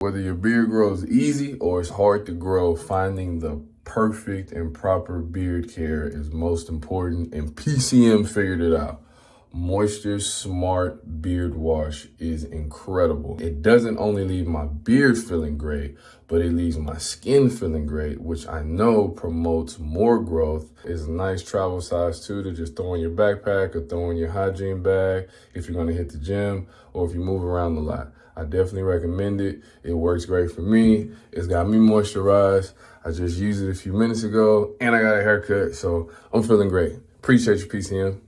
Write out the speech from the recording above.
Whether your beard grows easy or it's hard to grow, finding the perfect and proper beard care is most important and PCM figured it out. Moisture Smart Beard Wash is incredible. It doesn't only leave my beard feeling great, but it leaves my skin feeling great, which I know promotes more growth. It's a nice travel size too to just throw in your backpack or throw in your hygiene bag if you're gonna hit the gym or if you move around a lot. I definitely recommend it. It works great for me. It's got me moisturized. I just used it a few minutes ago and I got a haircut, so I'm feeling great. Appreciate you, PCM.